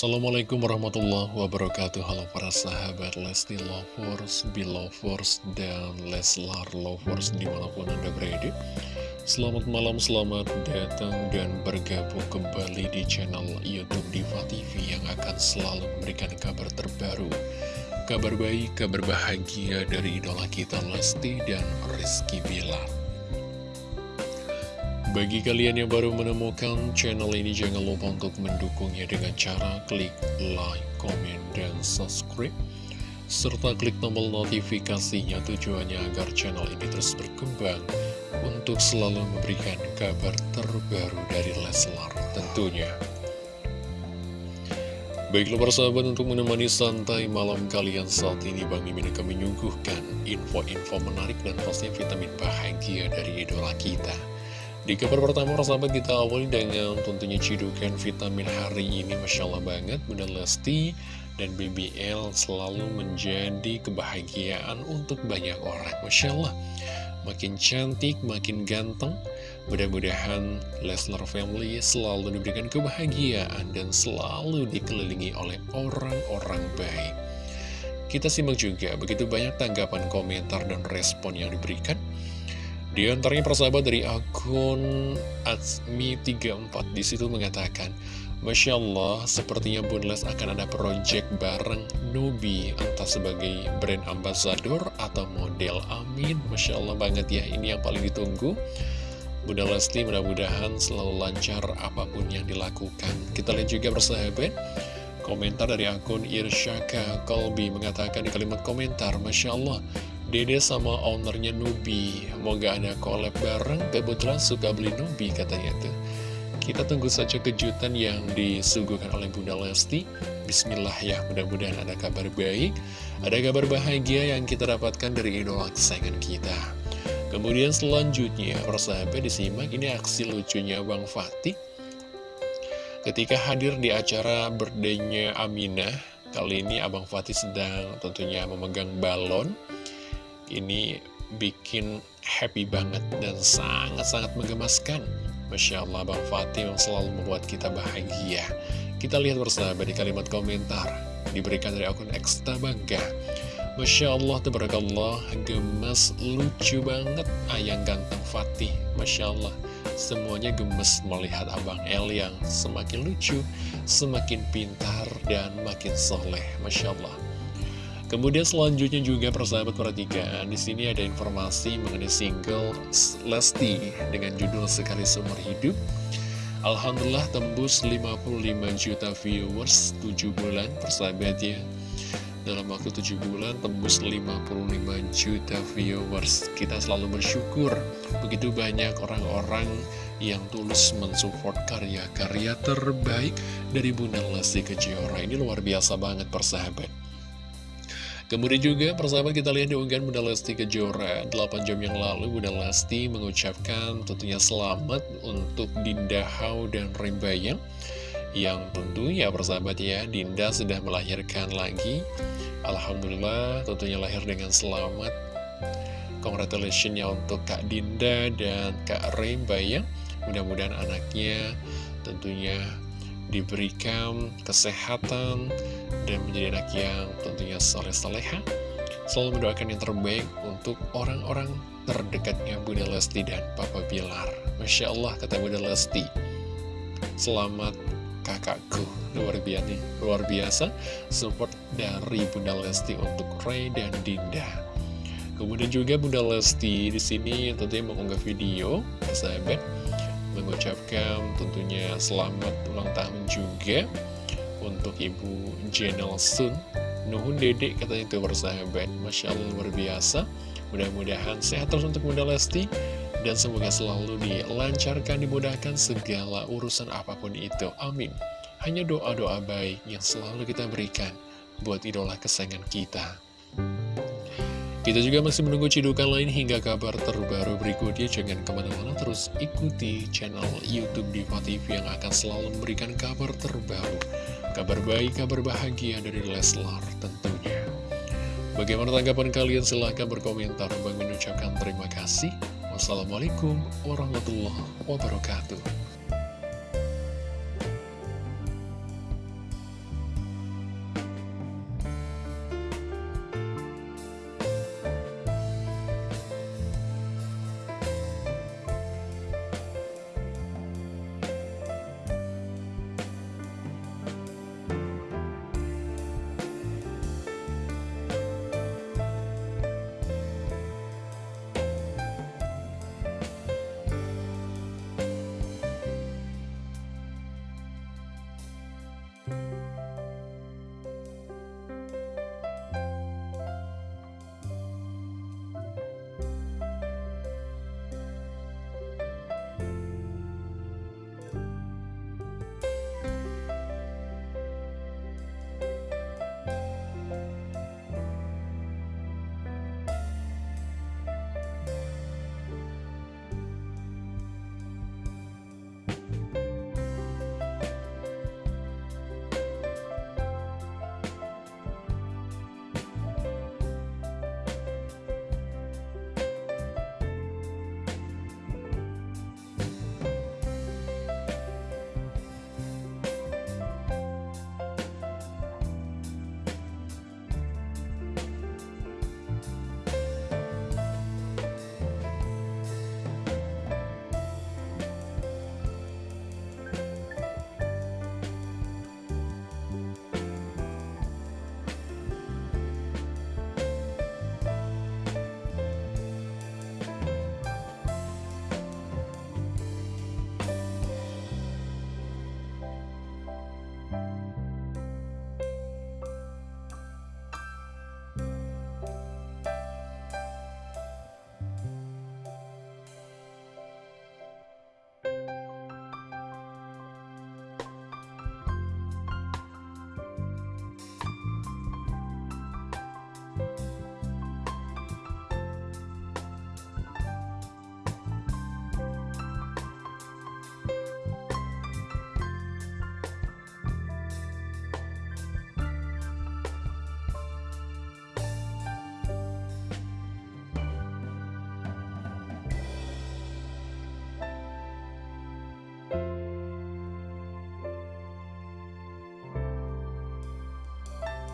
Assalamualaikum warahmatullahi wabarakatuh. Halo para sahabat Lesti Lovers, Belovers, dan Leslar Lovers di mana pun anda berada. Selamat malam, selamat datang dan bergabung kembali di channel Youtube Diva TV Yang akan selalu memberikan kabar terbaru Kabar baik, kabar bahagia dari idola kita Lesti dan Rizky Bilar bagi kalian yang baru menemukan channel ini, jangan lupa untuk mendukungnya dengan cara klik like, comment, dan subscribe. Serta klik tombol notifikasinya tujuannya agar channel ini terus berkembang untuk selalu memberikan kabar terbaru dari Leslar tentunya. Baiklah persahabat untuk menemani santai malam kalian saat ini Bang Mimin akan menyuguhkan info-info menarik dan pastinya vitamin bahagia dari idola kita. Di kabar pertama, sahabat kita awali dengan tentunya cidukan vitamin hari ini. Masya Allah banget, Bunda Lesti dan BBL selalu menjadi kebahagiaan untuk banyak orang. Masya Allah, makin cantik, makin ganteng. Mudah-mudahan Leslar Family selalu diberikan kebahagiaan dan selalu dikelilingi oleh orang-orang baik. Kita simak juga begitu banyak tanggapan komentar dan respon yang diberikan. Di antaranya persahabat dari akun Atsmi34 di situ mengatakan Masya Allah, sepertinya Bunles akan ada project bareng Nubi Entah sebagai brand ambassador atau model. Amin. Masya Allah banget ya, ini yang paling ditunggu. Bunda Lesti mudah-mudahan selalu lancar apa pun yang dilakukan. Kita lihat juga persahabat Komentar dari akun Irsyaka Kolbi mengatakan di kalimat komentar Masya Allah Dede sama ownernya Nubi. Mau gak ada collab bareng. Kebetulan suka beli Nubi katanya tuh. Kita tunggu saja kejutan yang disuguhkan oleh Bunda Lesti. Bismillah ya mudah-mudahan ada kabar baik. Ada kabar bahagia yang kita dapatkan dari idola kesayangan kita. Kemudian selanjutnya persahabat disimak ini aksi lucunya Bang Fatih. Ketika hadir di acara berdenya Aminah Kali ini Abang Fatih sedang tentunya memegang balon ini bikin happy banget dan sangat-sangat menggemaskan. Masya Allah, Bang Fatih yang selalu membuat kita bahagia. Kita lihat bersama di kalimat komentar, diberikan dari akun Eksta Bangga. Masya Allah, tabarakallah, gemes, lucu banget ayang ganteng Fatih. Masya Allah, semuanya gemes melihat Abang El yang semakin lucu, semakin pintar, dan makin soleh. Masya Allah. Kemudian selanjutnya juga persahabat perhatikan di sini ada informasi mengenai single Lesti dengan judul Sekali Seumur Hidup. Alhamdulillah tembus 55 juta viewers 7 bulan persahabat ya. Dalam waktu 7 bulan tembus 55 juta viewers. Kita selalu bersyukur begitu banyak orang-orang yang tulus mensupport karya-karya terbaik dari Bunda Lesti Kejora. Ini luar biasa banget persahabat. Kemudian juga persahabat kita lihat di unggahan Bunda Lesti Kejora. 8 jam yang lalu Bunda Lesti mengucapkan tentunya selamat untuk Dinda Hau dan Rimbayang Yang tentunya persahabat ya Dinda sudah melahirkan lagi. Alhamdulillah tentunya lahir dengan selamat. Congratulations ya untuk Kak Dinda dan Kak Rimbayang Mudah-mudahan anaknya tentunya diberikan kesehatan dan menjadi anak yang tentunya soleh-soleha selalu mendoakan yang terbaik untuk orang-orang terdekatnya Bunda Lesti dan Papa Bilar. Masya Allah kata Bunda Lesti. Selamat kakakku. Luar biasa luar biasa. Support dari Bunda Lesti untuk Ray dan Dinda. Kemudian juga Bunda Lesti di sini tentunya mengunggah video sahabat. Mengucapkan tentunya selamat ulang tahun juga untuk Ibu Jenel Sun. Nuhun dedek katanya itu bersahabat. Masya Allah luar biasa. Mudah-mudahan sehat terus untuk Bunda Lesti. Dan semoga selalu dilancarkan, dimudahkan segala urusan apa pun itu. Amin. Hanya doa-doa baik yang selalu kita berikan Buat idola kesayangan kita kita juga masih menunggu cidukan lain hingga kabar terbaru berikutnya. Jangan ke mana-mana terus ikuti channel Youtube Diva TV yang akan selalu memberikan kabar terbaru Kabar baik, kabar bahagia dari Leslar tentunya. Bagaimana tanggapan kalian? Silahkan berkomentar. Bang mengucapkan terima kasih. Wassalamualaikum warahmatullahi wabarakatuh. you